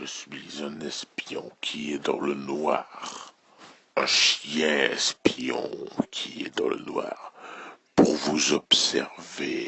Je suis un espion qui est dans le noir. Un chien espion qui est dans le noir pour vous observer